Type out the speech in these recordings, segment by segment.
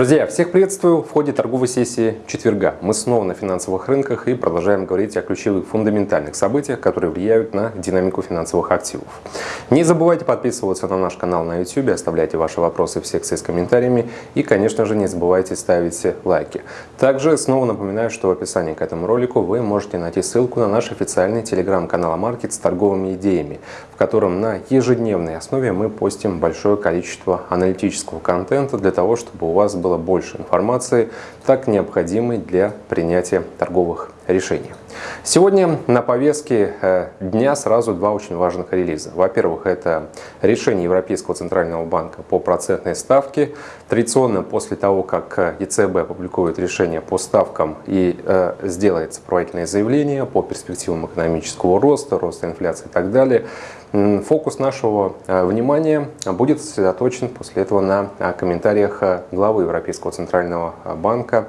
Друзья, всех приветствую в ходе торговой сессии четверга. Мы снова на финансовых рынках и продолжаем говорить о ключевых фундаментальных событиях, которые влияют на динамику финансовых активов. Не забывайте подписываться на наш канал на YouTube, оставляйте ваши вопросы в секции с комментариями и, конечно же, не забывайте ставить лайки. Также снова напоминаю, что в описании к этому ролику вы можете найти ссылку на наш официальный телеграм-канал Маркет с торговыми идеями, в котором на ежедневной основе мы постим большое количество аналитического контента для того, чтобы у вас было больше информации, так необходимой для принятия торговых решений. Сегодня на повестке э, дня сразу два очень важных релиза. Во-первых, это решение Европейского Центрального банка по процентной ставке. Традиционно после того, как ЕЦБ опубликует решение по ставкам и э, сделает сопроводительное заявление по перспективам экономического роста, роста инфляции и так далее, фокус нашего э, внимания будет сосредоточен после этого на комментариях главы Европейского Центрального банка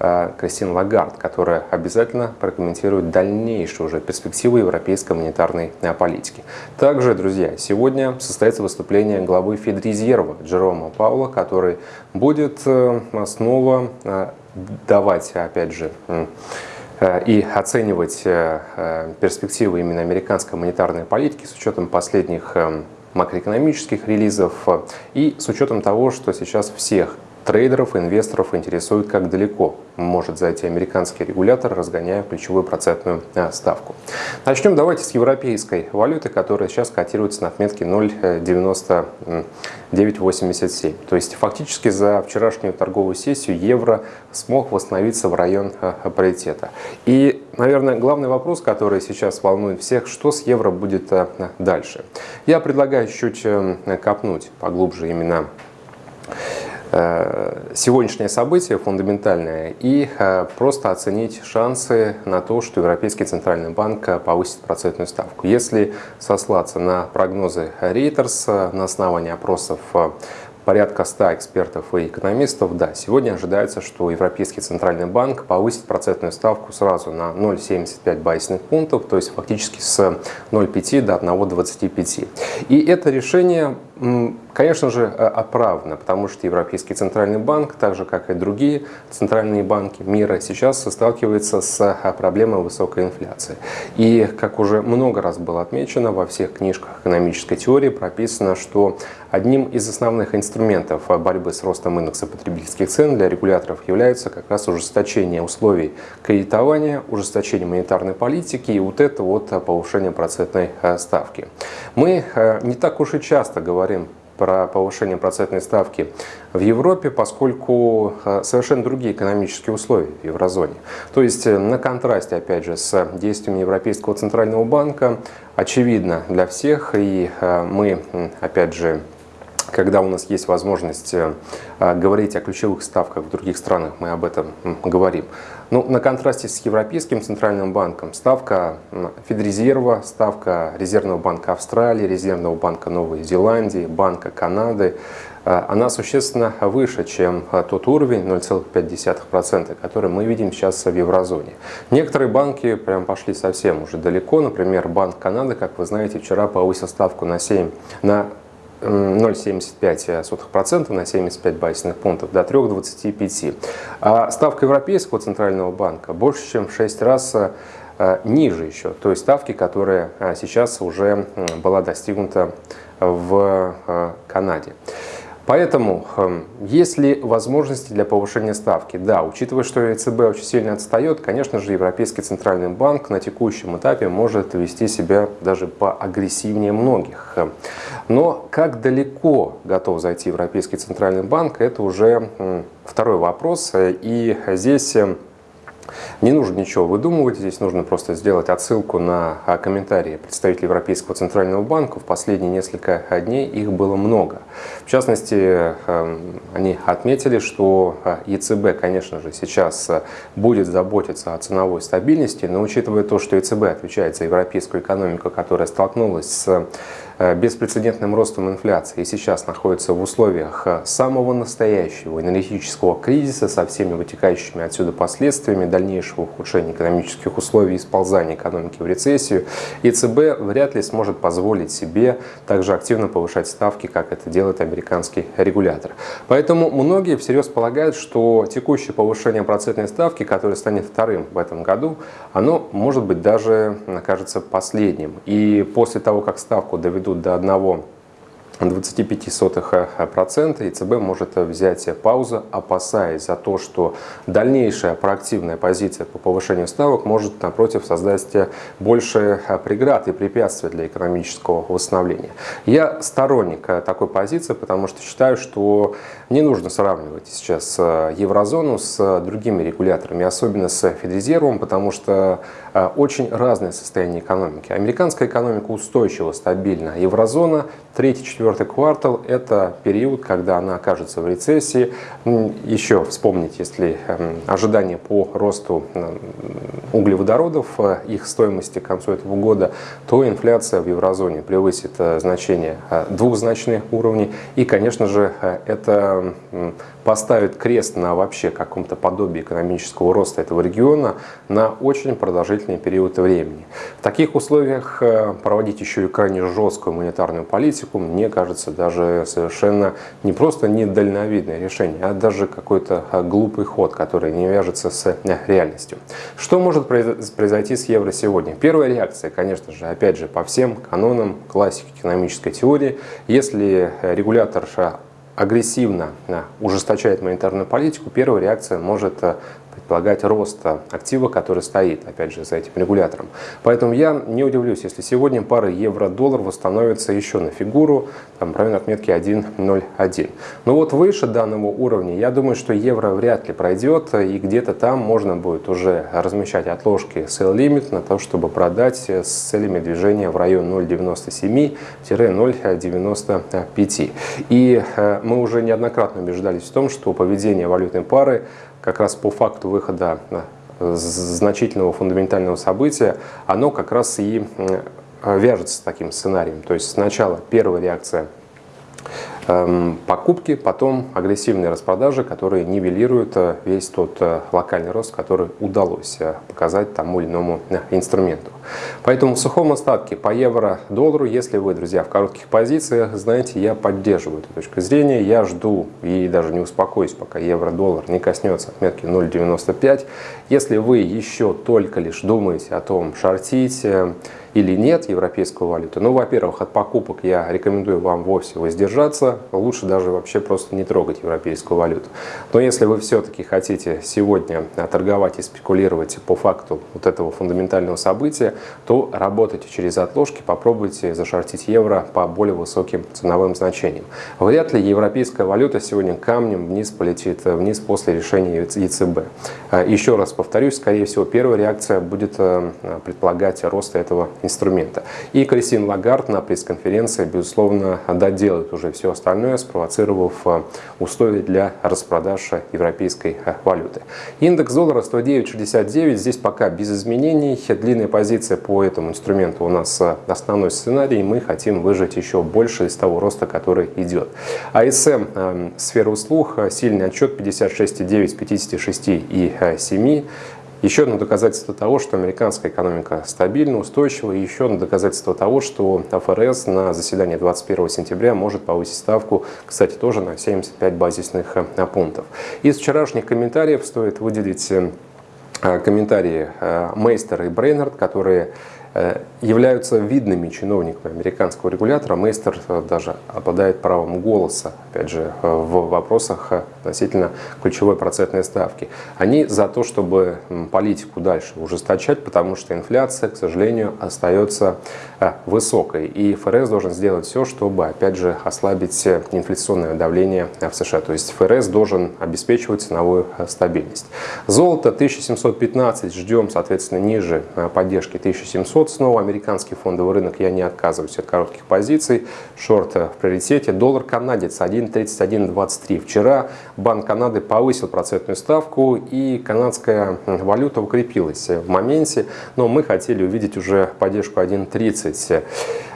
Э, Кристин Лагард, которая обязательно прокомментирует дальнейшие уже перспективы европейской монетарной э, политики. Также, друзья, сегодня состоится выступление главы Федрезерва Джерома Паула, который будет э, снова давать, опять же, и оценивать перспективы именно американской монетарной политики с учетом последних макроэкономических релизов и с учетом того, что сейчас всех Трейдеров, инвесторов интересует, как далеко может зайти американский регулятор, разгоняя ключевую процентную э, ставку. Начнем давайте с европейской валюты, которая сейчас котируется на отметке 0,9987. То есть фактически за вчерашнюю торговую сессию евро смог восстановиться в район э, паритета. И, наверное, главный вопрос, который сейчас волнует всех, что с евро будет э, дальше. Я предлагаю чуть копнуть поглубже именно сегодняшнее событие фундаментальное и э, просто оценить шансы на то, что Европейский Центральный банк повысит процентную ставку. Если сослаться на прогнозы Reuters на основании опросов порядка 100 экспертов и экономистов, да, сегодня ожидается, что Европейский Центральный банк повысит процентную ставку сразу на 0,75 базисных пунктов, то есть фактически с 0,5 до 1,25. И это решение Конечно же, э, оправдано, потому что Европейский Центральный банк, так же как и другие центральные банки мира, сейчас сталкивается с э, проблемой высокой инфляции. И, как уже много раз было отмечено, во всех книжках экономической теории прописано, что одним из основных инструментов борьбы с ростом индекса потребительских цен для регуляторов является как раз ужесточение условий кредитования, ужесточение монетарной политики и вот это вот повышение процентной э, ставки. Мы не так уж и часто говорим говорим про повышение процентной ставки в Европе, поскольку э, совершенно другие экономические условия в еврозоне. То есть э, на контрасте, опять же, с действиями Европейского Центрального банка, очевидно для всех, и э, мы, опять же, когда у нас есть возможность говорить о ключевых ставках в других странах, мы об этом говорим. Ну, на контрасте с Европейским Центральным банком ставка Федрезерва, ставка Резервного банка Австралии, Резервного банка Новой Зеландии, Банка Канады, э, она существенно выше, чем э, тот уровень 0,5%, который мы видим сейчас в еврозоне. Некоторые банки прям пошли совсем уже далеко. Например, Банк Канады, как вы знаете, вчера повысил ставку на 7, на 0,75% на 75 базисных пунктов до 3,25. А ставка Европейского Центрального банка больше, чем в 6 раз э, ниже еще той ставки, которая э, сейчас уже была достигнута в э, Канаде. Поэтому эм, есть ли возможности для повышения ставки? Да, учитывая, что ЕЦБ очень сильно отстает, конечно же, Европейский Центральный банк на текущем этапе может вести себя даже поагрессивнее многих. Но как далеко готов зайти Европейский Центральный банк, это уже второй вопрос. И здесь эм, не нужно ничего выдумывать, здесь нужно просто сделать отсылку на комментарии представителей Европейского Центрального банка. В последние несколько дней их было много. В частности, эм, они отметили, что а, ЕЦБ, конечно же, сейчас а, будет заботиться о ценовой стабильности, но учитывая то, что ЕЦБ отвечает за европейскую экономику, которая столкнулась с беспрецедентным ростом инфляции и сейчас находится в условиях самого настоящего энергетического кризиса со всеми вытекающими отсюда последствиями дальнейшего ухудшения экономических условий и сползания экономики в рецессию, ЕЦБ вряд ли сможет позволить себе также активно повышать ставки, как это делает американский регулятор. Поэтому многие всерьез полагают, что текущее повышение процентной ставки, которое станет вторым в этом году, оно может быть даже окажется последним. И после того, как ставку доведут до одного 0,25% ЕЦБ может взять паузу, опасаясь за то, что дальнейшая проактивная позиция по повышению ставок может, напротив, создать больше преград и препятствий для экономического восстановления. Я сторонник такой позиции, потому что считаю, что не нужно сравнивать сейчас еврозону с другими регуляторами, особенно с Федрезервом, потому что очень разное состояние экономики. Американская экономика устойчива, стабильна, еврозона третий, четвертый квартал – это период, когда она окажется в рецессии. Еще вспомнить, если эм, ожидания по росту углеводородов, э, их стоимости к концу этого года, то инфляция в еврозоне превысит э, значение э, двухзначных уровней. И, конечно же, это поставит крест на вообще каком-то подобии экономического роста этого региона на очень продолжительный период времени. В таких условиях проводить еще и крайне жесткую монетарную политику, мне кажется, даже совершенно не просто недальновидное решение, а даже какой-то а, глупый ход, который не вяжется с э, реальностью. Что может произойти с евро сегодня? Первая реакция, конечно же, опять же, по всем канонам классики экономической теории, если регулятор агрессивно э, ужесточает монетарную политику, первая реакция может предполагать рост актива, который стоит, опять же, за этим регулятором. Поэтому я не удивлюсь, если сегодня пара евро-доллар восстановится еще на фигуру, там, районе отметки 1.01. Но вот выше данного уровня, я думаю, что евро вряд ли пройдет, и где-то там можно будет уже размещать отложки sell limit на то, чтобы продать с целями движения в район 0.97-0.95. И э, мы уже неоднократно убеждались в том, что поведение валютной пары как раз по факту выхода значительного фундаментального события, оно как раз и вяжется с таким сценарием. То есть сначала первая реакция Эм, покупки, потом агрессивные распродажи, которые нивелируют э, весь тот э, локальный рост, который удалось э, показать тому или иному инструменту. Поэтому в сухом остатке по евро-доллару, если вы, друзья, в коротких позициях, знаете, я поддерживаю эту точку зрения, я жду и даже не успокоюсь, пока евро-доллар не коснется отметки 0.95. Если вы еще только лишь думаете о том, шортить, или нет европейскую валюту. Ну, во-первых, от покупок я рекомендую вам вовсе воздержаться. Лучше даже вообще просто не трогать европейскую валюту. Но если вы все-таки хотите сегодня торговать и спекулировать по факту вот этого фундаментального события, то работайте через отложки, попробуйте зашортить евро по более высоким ценовым значениям. Вряд ли европейская валюта сегодня камнем вниз полетит вниз после решения ЕЦБ. Еще раз повторюсь, скорее всего, первая реакция будет э, предполагать рост этого инструмента. И Кристин Лагард на пресс-конференции, безусловно, доделает уже все остальное, спровоцировав э, условия для распродаж европейской э, валюты. Индекс доллара 109.69, здесь пока без изменений. Длинная позиция по этому инструменту у нас э, основной сценарий. Мы хотим выжать еще больше из того роста, который идет. АСМ, сфера услуг, сильный отчет 56,9 56,7. Еще одно доказательство того, что американская экономика стабильна, устойчива, и еще одно доказательство того, что ФРС на заседании 21 сентября может повысить ставку, кстати, тоже на 75 базисных э, пунктов. Из вчерашних комментариев стоит выделить э, комментарии э, Мейстера и Брейнард, которые Э, являются видными чиновниками американского регулятора. Мейстер э, даже обладает правом голоса, опять же, э, в вопросах относительно ключевой процентной ставки. Они за то, чтобы политику дальше ужесточать, потому что инфляция, к сожалению, остается высокой. И ФРС должен сделать все, чтобы, опять же, ослабить инфляционное давление в США. То есть ФРС должен обеспечивать ценовую стабильность. Золото 1715 ждем, соответственно, ниже поддержки 1700 вот снова американский фондовый рынок, я не отказываюсь от коротких позиций. Шорт в приоритете. Доллар канадец 1.3123. Вчера Банк Канады повысил процентную ставку и канадская валюта укрепилась в моменте. Но мы хотели увидеть уже поддержку 1.30.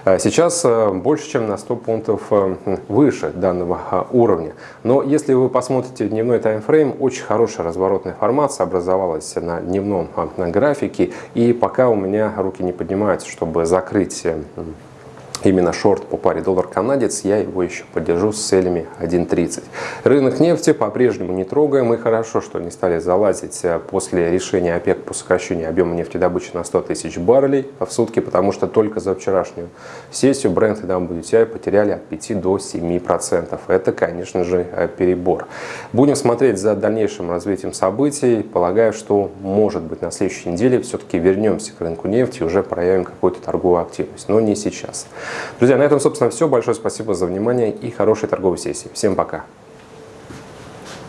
Сейчас больше, чем на 100 пунктов выше данного уровня. Но если вы посмотрите дневной таймфрейм, очень хорошая разворотная формация образовалась на дневном графике. И пока у меня руки не поднимаются, чтобы закрыть именно шорт по паре доллар-канадец, я его еще поддержу с целями 1.30. Рынок нефти по-прежнему не трогаем, и хорошо, что не стали залазить э, после решения ОПЕК по сокращению объема нефтедобычи на 100 тысяч баррелей в сутки, потому что только за вчерашнюю сессию Brent и WTI потеряли от 5 до 7%. Это, конечно же, э, перебор. Будем смотреть за дальнейшим развитием событий. Полагаю, что, может быть, на следующей неделе все-таки вернемся к рынку нефти и уже проявим какую-то торговую активность, но не сейчас. Друзья, на этом, собственно, все. Большое спасибо за внимание и хорошей торговой сессии. Всем пока!